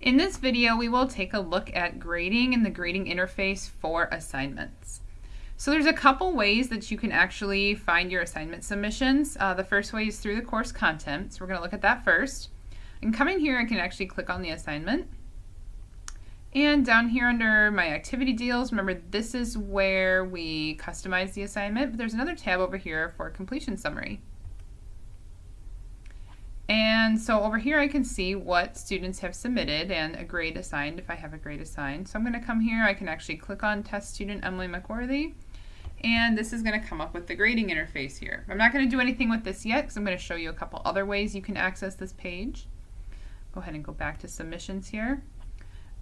In this video, we will take a look at grading and the grading interface for assignments. So there's a couple ways that you can actually find your assignment submissions. Uh, the first way is through the course content, so we're going to look at that first. And coming here, I can actually click on the assignment. And down here under my activity deals, remember this is where we customize the assignment, but there's another tab over here for completion summary. And so over here I can see what students have submitted and a grade assigned if I have a grade assigned. So I'm going to come here, I can actually click on test student Emily McWorthy and this is going to come up with the grading interface here. I'm not going to do anything with this yet because I'm going to show you a couple other ways you can access this page. Go ahead and go back to submissions here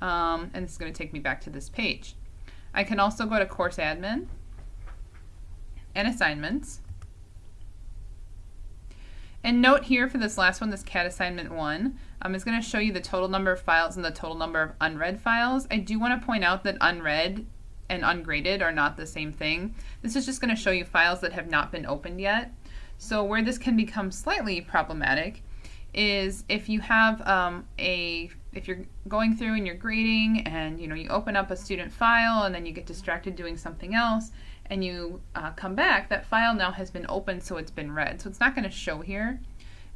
um, and this is going to take me back to this page. I can also go to course admin and assignments and note here for this last one, this CAT assignment one, um, is going to show you the total number of files and the total number of unread files. I do want to point out that unread and ungraded are not the same thing. This is just going to show you files that have not been opened yet. So where this can become slightly problematic is if you have um, a if you're going through and you're grading and you know you open up a student file and then you get distracted doing something else and you uh, come back, that file now has been opened so it's been read. So it's not going to show here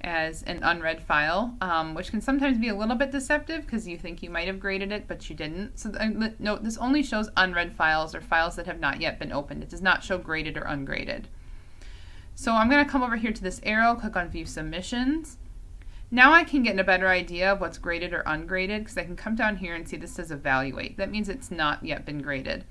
as an unread file, um, which can sometimes be a little bit deceptive because you think you might have graded it, but you didn't. So uh, note, this only shows unread files or files that have not yet been opened. It does not show graded or ungraded. So I'm going to come over here to this arrow, click on View Submissions. Now I can get a better idea of what's graded or ungraded because I can come down here and see this says Evaluate. That means it's not yet been graded.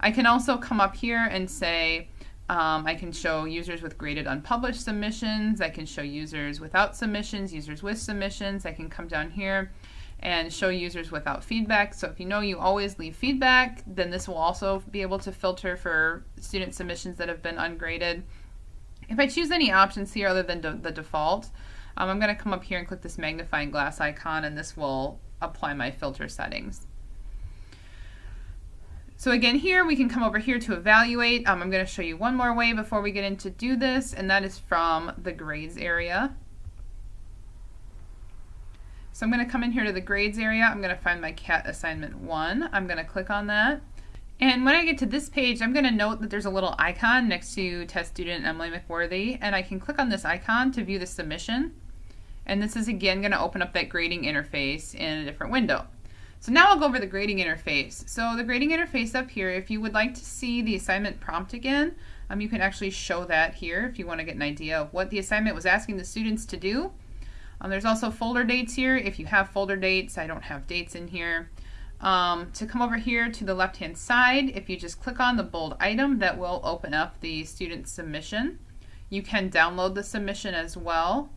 I can also come up here and say, um, I can show users with graded unpublished submissions. I can show users without submissions, users with submissions. I can come down here and show users without feedback. So if you know you always leave feedback, then this will also be able to filter for student submissions that have been ungraded. If I choose any options here other than the default, um, I'm going to come up here and click this magnifying glass icon and this will apply my filter settings. So again here we can come over here to evaluate. Um, I'm going to show you one more way before we get into do this and that is from the grades area. So I'm going to come in here to the grades area. I'm going to find my CAT assignment 1. I'm going to click on that. And when I get to this page, I'm going to note that there's a little icon next to test student Emily McWorthy, and I can click on this icon to view the submission. And this is again going to open up that grading interface in a different window. So now I'll go over the grading interface. So the grading interface up here, if you would like to see the assignment prompt again, um, you can actually show that here if you want to get an idea of what the assignment was asking the students to do. Um, there's also folder dates here. If you have folder dates, I don't have dates in here. Um, to come over here to the left hand side, if you just click on the bold item, that will open up the student submission. You can download the submission as well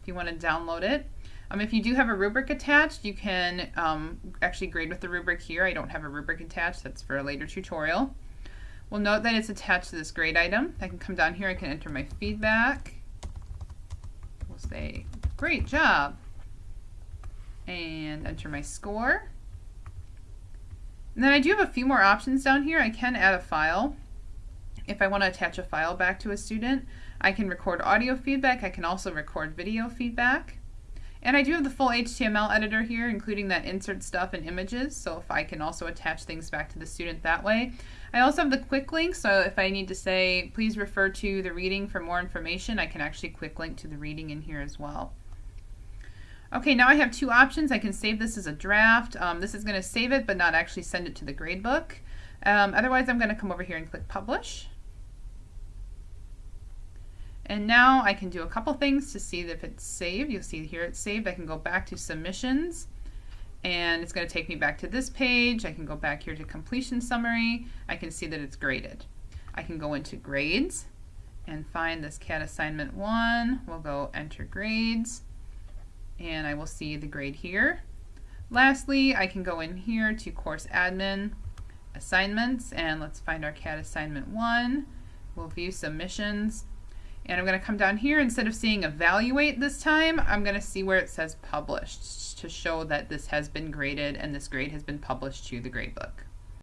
if you want to download it. Um, if you do have a rubric attached, you can um, actually grade with the rubric here. I don't have a rubric attached. That's for a later tutorial. We'll note that it's attached to this grade item. I can come down here. I can enter my feedback. We'll say, great job. And enter my score. And then I do have a few more options down here. I can add a file. If I want to attach a file back to a student, I can record audio feedback. I can also record video feedback. And I do have the full HTML editor here, including that insert stuff and images, so if I can also attach things back to the student that way. I also have the quick link, so if I need to say, please refer to the reading for more information, I can actually quick link to the reading in here as well. Okay, now I have two options. I can save this as a draft. Um, this is going to save it, but not actually send it to the gradebook. Um, otherwise, I'm going to come over here and click Publish. And now I can do a couple things to see if it's saved. You'll see here it's saved. I can go back to submissions and it's going to take me back to this page. I can go back here to completion summary. I can see that it's graded. I can go into grades and find this CAT assignment 1. We'll go enter grades and I will see the grade here. Lastly, I can go in here to course admin assignments and let's find our CAT assignment 1. We'll view submissions and I'm going to come down here, instead of seeing evaluate this time, I'm going to see where it says published to show that this has been graded and this grade has been published to the gradebook.